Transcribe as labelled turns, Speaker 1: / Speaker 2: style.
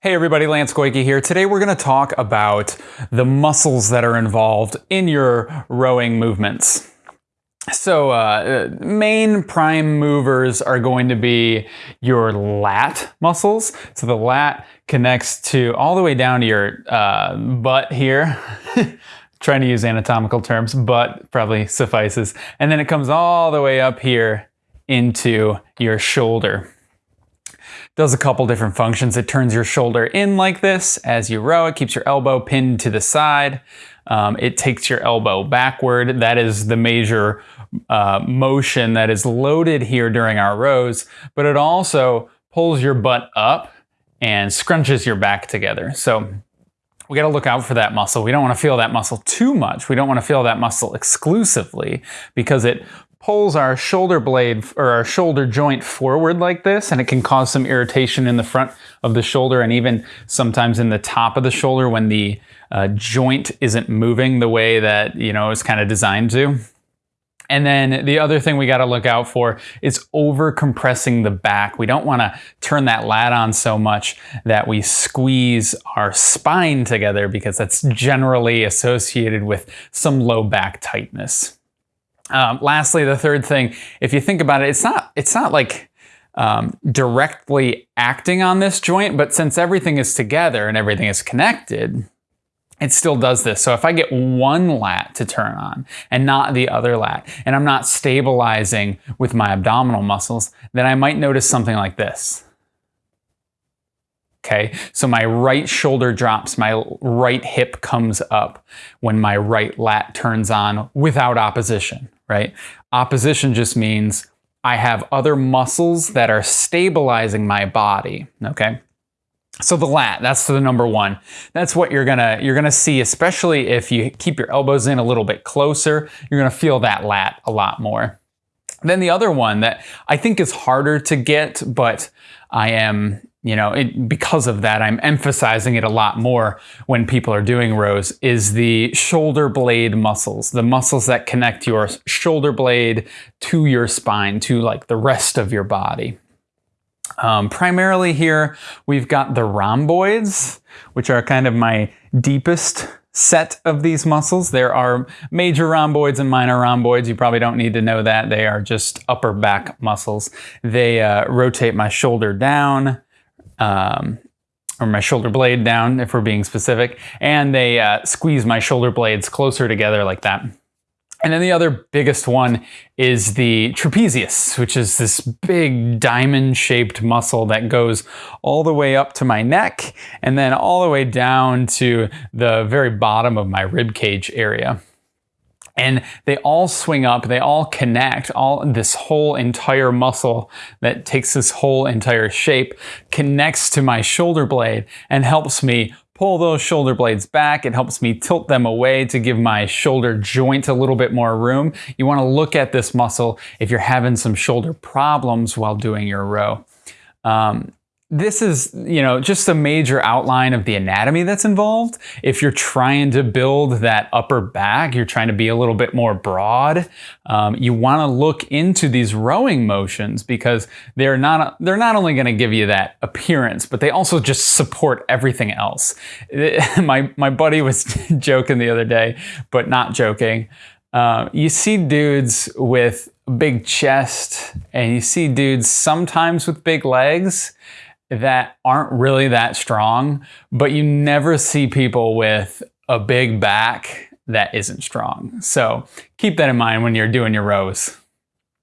Speaker 1: Hey everybody, Lance Goyke here. Today we're going to talk about the muscles that are involved in your rowing movements. So uh, main prime movers are going to be your lat muscles. So the lat connects to all the way down to your uh, butt here. Trying to use anatomical terms, but probably suffices. And then it comes all the way up here into your shoulder does a couple different functions. It turns your shoulder in like this as you row. It keeps your elbow pinned to the side. Um, it takes your elbow backward. That is the major uh, motion that is loaded here during our rows, but it also pulls your butt up and scrunches your back together. So we got to look out for that muscle. We don't want to feel that muscle too much. We don't want to feel that muscle exclusively because it pulls our shoulder blade or our shoulder joint forward like this and it can cause some irritation in the front of the shoulder and even sometimes in the top of the shoulder when the uh, joint isn't moving the way that you know it's kind of designed to. And then the other thing we got to look out for is over compressing the back. We don't want to turn that lat on so much that we squeeze our spine together because that's generally associated with some low back tightness. Um, lastly, the third thing, if you think about it, it's not it's not like um, directly acting on this joint, but since everything is together and everything is connected, it still does this. So if I get one lat to turn on and not the other lat, and I'm not stabilizing with my abdominal muscles, then I might notice something like this. Okay, so my right shoulder drops, my right hip comes up when my right lat turns on without opposition, right? Opposition just means I have other muscles that are stabilizing my body, okay? So the lat, that's the number one. That's what you're gonna you're gonna see, especially if you keep your elbows in a little bit closer, you're gonna feel that lat a lot more. Then the other one that I think is harder to get, but I am you know, it, because of that, I'm emphasizing it a lot more when people are doing rows, is the shoulder blade muscles, the muscles that connect your shoulder blade to your spine, to like the rest of your body. Um, primarily here, we've got the rhomboids, which are kind of my deepest set of these muscles. There are major rhomboids and minor rhomboids. You probably don't need to know that. They are just upper back muscles. They uh, rotate my shoulder down, um, or my shoulder blade down if we're being specific, and they uh, squeeze my shoulder blades closer together like that. And then the other biggest one is the trapezius, which is this big diamond shaped muscle that goes all the way up to my neck and then all the way down to the very bottom of my rib cage area and they all swing up, they all connect, all this whole entire muscle that takes this whole entire shape connects to my shoulder blade and helps me pull those shoulder blades back. It helps me tilt them away to give my shoulder joint a little bit more room. You wanna look at this muscle if you're having some shoulder problems while doing your row. Um, this is, you know, just a major outline of the anatomy that's involved. If you're trying to build that upper back, you're trying to be a little bit more broad, um, you want to look into these rowing motions because they're not, they're not only going to give you that appearance, but they also just support everything else. my, my buddy was joking the other day, but not joking. Uh, you see dudes with big chest and you see dudes sometimes with big legs that aren't really that strong, but you never see people with a big back that isn't strong. So keep that in mind when you're doing your rows.